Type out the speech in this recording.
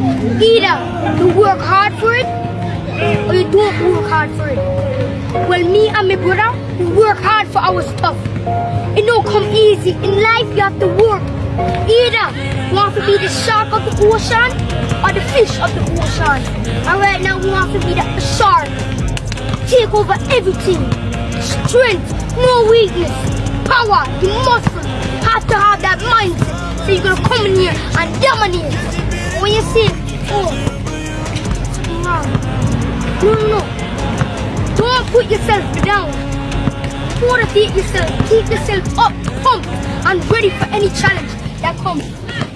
Either you work hard for it or you don't work hard for it. Well, me and my brother, we work hard for our stuff. It don't come easy. In life, you have to work. Either you want to be the shark of the ocean or the fish of the ocean. And right now, we want to be the shark. Take over everything. Strength, no weakness. Power, the muscle. Have to have that mindset. So you're gonna come in here and dominate. Say, oh, no, no, no. Don't put yourself down. Motivate yourself. Keep yourself up, pumped, and ready for any challenge that comes.